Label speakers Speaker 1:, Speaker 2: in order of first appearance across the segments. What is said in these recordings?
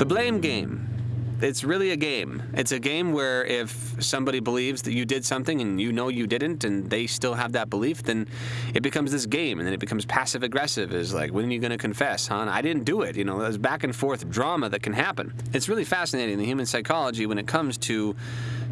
Speaker 1: The blame game. It's really a game. It's a game where if somebody believes that you did something and you know you didn't and they still have that belief, then it becomes this game and then it becomes passive aggressive. Is like, when are you going to confess, huh? I didn't do it. You know, there's back and forth drama that can happen. It's really fascinating, the human psychology, when it comes to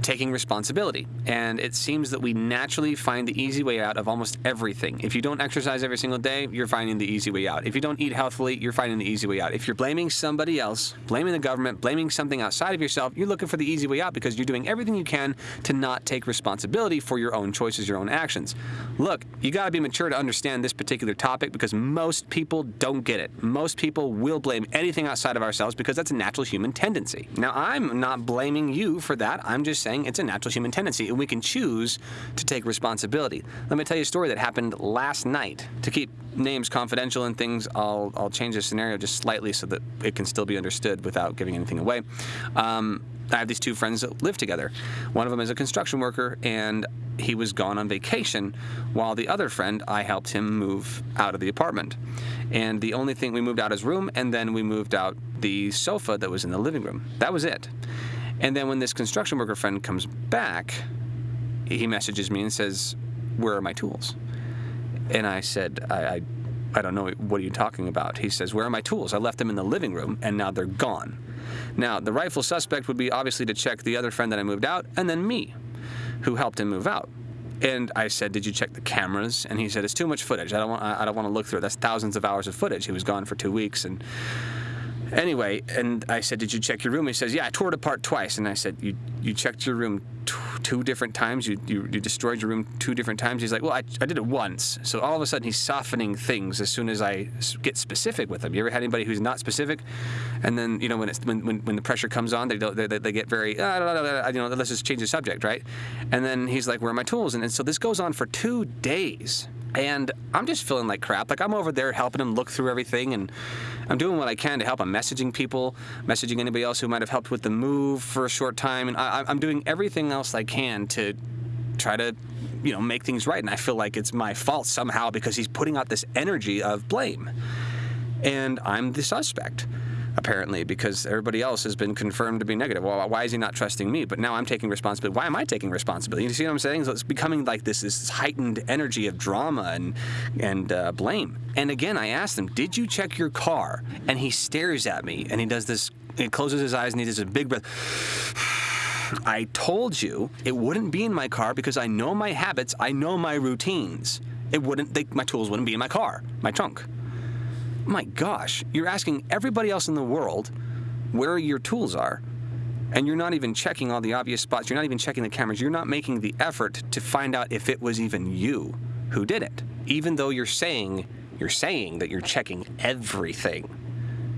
Speaker 1: taking responsibility. And it seems that we naturally find the easy way out of almost everything. If you don't exercise every single day, you're finding the easy way out. If you don't eat healthily, you're finding the easy way out. If you're blaming somebody else, blaming the government, blaming something outside of yourself, you're looking for the easy way out because you're doing everything you can to not take responsibility for your own choices, your own actions. Look, you got to be mature to understand this particular topic because most people don't get it. Most people will blame anything outside of ourselves because that's a natural human tendency. Now, I'm not blaming you for that. I'm just saying it's a natural human tendency, and we can choose to take responsibility. Let me tell you a story that happened last night. To keep names confidential and things, I'll, I'll change the scenario just slightly so that it can still be understood without giving anything away. Um, I have these two friends that live together. One of them is a construction worker, and he was gone on vacation, while the other friend, I helped him move out of the apartment. And the only thing, we moved out his room, and then we moved out the sofa that was in the living room. That was it. And then when this construction worker friend comes back, he messages me and says, where are my tools? And I said, I, I, I, don't know, what are you talking about? He says, where are my tools? I left them in the living room and now they're gone. Now, the rightful suspect would be obviously to check the other friend that I moved out and then me, who helped him move out. And I said, "Did you check the cameras?" And he said, "It's too much footage. I don't want. I don't want to look through it. That's thousands of hours of footage. He was gone for two weeks, and Anyway, and I said, "Did you check your room?" He says, "Yeah, I tore it apart twice." And I said, "You you checked your room two different times? You, you you destroyed your room two different times?" He's like, "Well, I, I did it once." So all of a sudden, he's softening things as soon as I get specific with him. You ever had anybody who's not specific, and then you know when it's when when, when the pressure comes on, they don't they, they get very uh, you know let's just change the subject, right? And then he's like, "Where are my tools?" And, and so this goes on for two days. And I'm just feeling like crap. Like I'm over there helping him look through everything, and I'm doing what I can to help. I'm messaging people, messaging anybody else who might have helped with the move for a short time, and I, I'm doing everything else I can to try to, you know, make things right. And I feel like it's my fault somehow because he's putting out this energy of blame, and I'm the suspect apparently, because everybody else has been confirmed to be negative. Well, why is he not trusting me? But now I'm taking responsibility. Why am I taking responsibility? You see what I'm saying? So it's becoming like this, this heightened energy of drama and, and uh, blame. And again, I asked him, Did you check your car? And he stares at me and he does this, he closes his eyes and he does a big breath. I told you it wouldn't be in my car because I know my habits, I know my routines. It wouldn't, they, my tools wouldn't be in my car, my trunk my gosh, you're asking everybody else in the world where your tools are. And you're not even checking all the obvious spots. You're not even checking the cameras. You're not making the effort to find out if it was even you who did it. Even though you're saying, you're saying that you're checking everything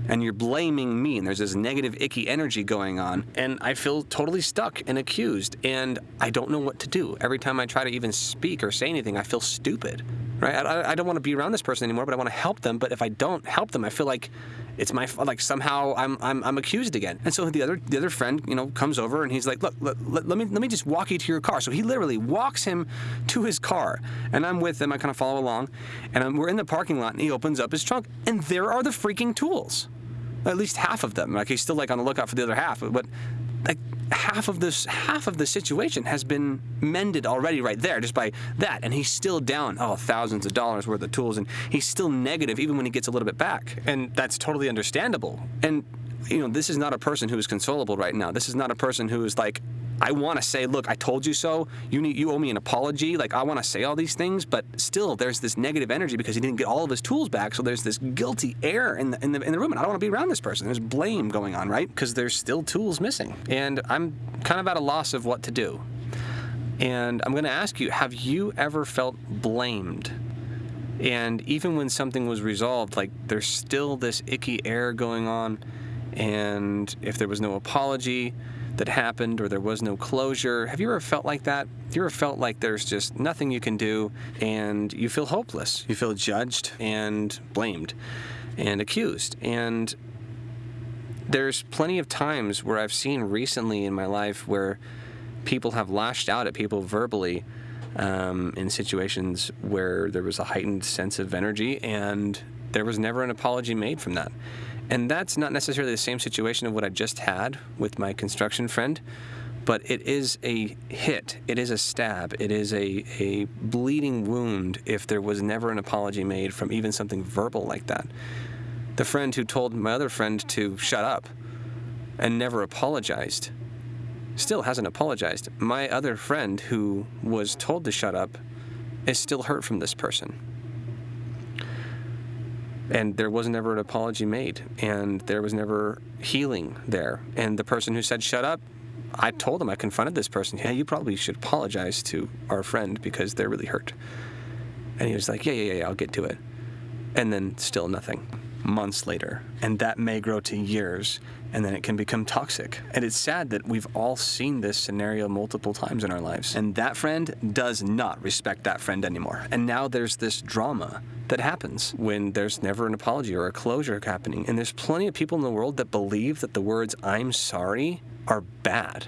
Speaker 1: and you're blaming me and there's this negative icky energy going on and I feel totally stuck and accused and I don't know what to do. Every time I try to even speak or say anything, I feel stupid right? I, I don't want to be around this person anymore, but I want to help them. But if I don't help them, I feel like it's my like somehow I'm, I'm I'm accused again. And so the other the other friend, you know, comes over and he's like, look, let, let, let, me let me just walk you to your car. So he literally walks him to his car, and I'm with him. I kind of follow along, and I'm, we're in the parking lot, and he opens up his trunk, and there are the freaking tools. At least half of them. Like he's still like on the lookout for the other half, but like half of this half of the situation has been mended already right there just by that. And he's still down oh thousands of dollars worth of tools and he's still negative even when he gets a little bit back. And that's totally understandable. And you know this is not a person who is consolable right now. This is not a person who is like I want to say, look, I told you so. You need, you owe me an apology. Like I want to say all these things, but still, there's this negative energy because he didn't get all of his tools back. So there's this guilty air in the in the, in the room, and I don't want to be around this person. There's blame going on, right? Because there's still tools missing, and I'm kind of at a loss of what to do. And I'm going to ask you: Have you ever felt blamed? And even when something was resolved, like there's still this icky air going on. And if there was no apology, that happened or there was no closure. Have you ever felt like that? Have you ever felt like there's just nothing you can do and you feel hopeless? You feel judged and blamed and accused. And there's plenty of times where I've seen recently in my life where people have lashed out at people verbally um, in situations where there was a heightened sense of energy and there was never an apology made from that. And that's not necessarily the same situation of what I just had with my construction friend, but it is a hit. It is a stab. It is a, a bleeding wound if there was never an apology made from even something verbal like that. The friend who told my other friend to shut up and never apologized still hasn't apologized. My other friend who was told to shut up is still hurt from this person. And there was never an apology made, and there was never healing there. And the person who said shut up, I told him, I confronted this person, yeah, you probably should apologize to our friend because they're really hurt. And he was like, yeah, yeah, yeah, I'll get to it. And then still nothing months later. And that may grow to years and then it can become toxic. And it's sad that we've all seen this scenario multiple times in our lives. And that friend does not respect that friend anymore. And now there's this drama that happens when there's never an apology or a closure happening. And there's plenty of people in the world that believe that the words, I'm sorry, are bad.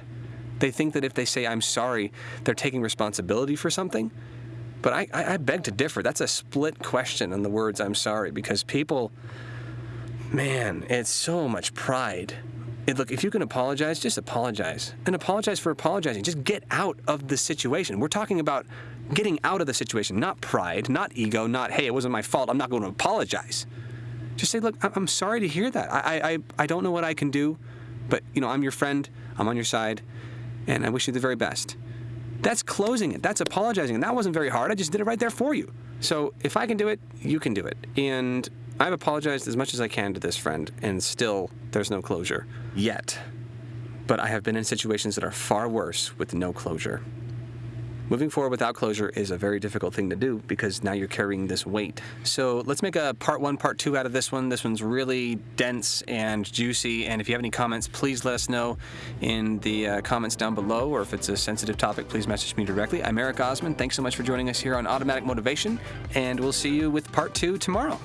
Speaker 1: They think that if they say, I'm sorry, they're taking responsibility for something. But I, I, beg to differ. That's a split question on the words I'm sorry because people Man, it's so much pride. It, look, if you can apologize, just apologize. And apologize for apologizing. Just get out of the situation. We're talking about getting out of the situation, not pride, not ego, not, hey, it wasn't my fault. I'm not going to apologize. Just say, look, I'm sorry to hear that. I, I, I don't know what I can do, but, you know, I'm your friend. I'm on your side, and I wish you the very best. That's closing it. That's apologizing. And that wasn't very hard. I just did it right there for you. So if I can do it, you can do it. And I've apologized as much as I can to this friend, and still there's no closure yet. But I have been in situations that are far worse with no closure. Moving forward without closure is a very difficult thing to do because now you're carrying this weight. So let's make a part one, part two out of this one. This one's really dense and juicy. And if you have any comments, please let us know in the uh, comments down below. Or if it's a sensitive topic, please message me directly. I'm Eric Osman. Thanks so much for joining us here on Automatic Motivation. And we'll see you with part two tomorrow.